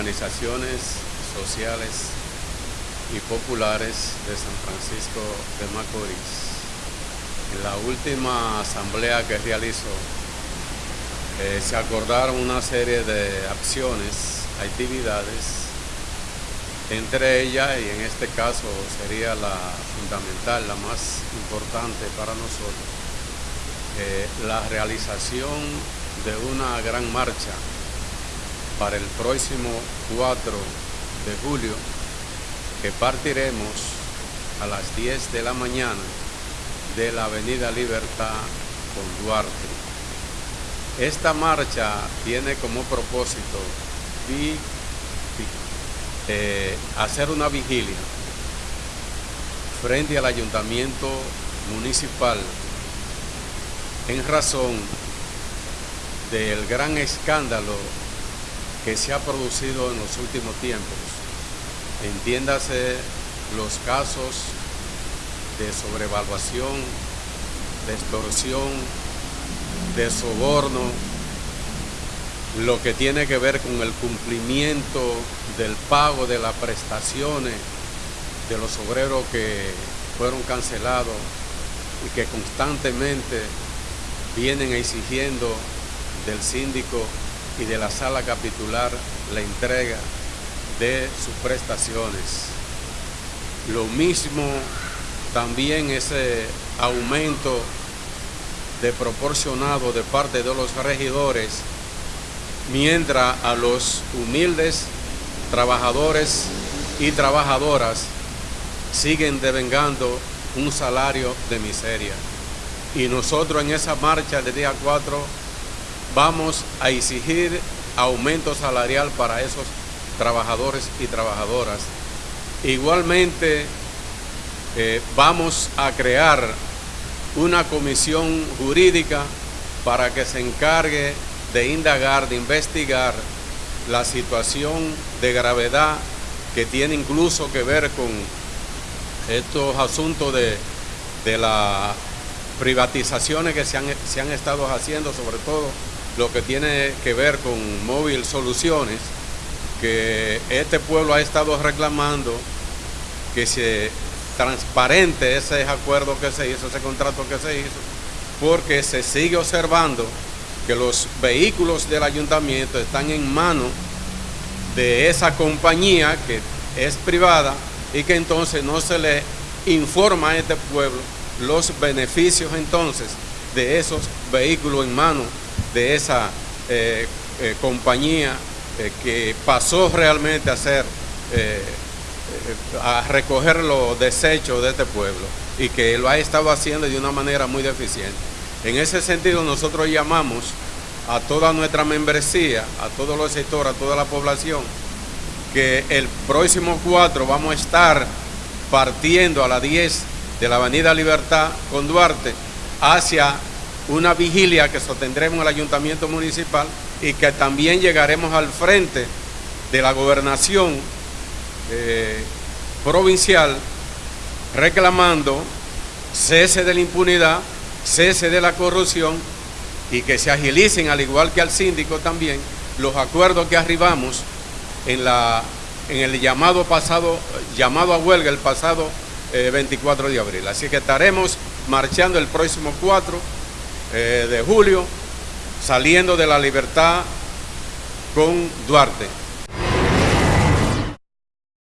organizaciones sociales y populares de San Francisco de Macorís. En la última asamblea que realizó, eh, se acordaron una serie de acciones, actividades, entre ellas, y en este caso sería la fundamental, la más importante para nosotros, eh, la realización de una gran marcha para el próximo 4 de julio que partiremos a las 10 de la mañana de la Avenida Libertad con Duarte. Esta marcha tiene como propósito eh, hacer una vigilia frente al ayuntamiento municipal en razón del gran escándalo que se ha producido en los últimos tiempos. Entiéndase los casos de sobrevaluación, de extorsión, de soborno, lo que tiene que ver con el cumplimiento del pago de las prestaciones de los obreros que fueron cancelados y que constantemente vienen exigiendo del síndico y de la sala capitular la entrega de sus prestaciones. Lo mismo también ese aumento de proporcionado de parte de los regidores, mientras a los humildes trabajadores y trabajadoras siguen devengando un salario de miseria. Y nosotros en esa marcha del día 4 vamos a exigir aumento salarial para esos trabajadores y trabajadoras. Igualmente, eh, vamos a crear una comisión jurídica para que se encargue de indagar, de investigar la situación de gravedad que tiene incluso que ver con estos asuntos de, de las privatizaciones que se han, se han estado haciendo, sobre todo lo que tiene que ver con Móvil Soluciones, que este pueblo ha estado reclamando que se transparente ese acuerdo que se hizo, ese contrato que se hizo, porque se sigue observando que los vehículos del ayuntamiento están en manos de esa compañía que es privada y que entonces no se le informa a este pueblo los beneficios entonces de esos vehículos en manos de esa eh, eh, compañía eh, que pasó realmente a ser, a recoger los desechos de este pueblo y que lo ha estado haciendo de una manera muy deficiente. En ese sentido nosotros llamamos a toda nuestra membresía, a todos los sectores, a toda la población, que el próximo 4 vamos a estar partiendo a las 10 de la Avenida Libertad con Duarte hacia una vigilia que sostendremos en el Ayuntamiento Municipal y que también llegaremos al frente de la gobernación eh, provincial reclamando cese de la impunidad, cese de la corrupción y que se agilicen, al igual que al síndico también, los acuerdos que arribamos en, la, en el llamado pasado, llamado a huelga el pasado 24 eh, de abril. Así que estaremos marchando el próximo 4 eh, de julio, saliendo de la libertad con Duarte.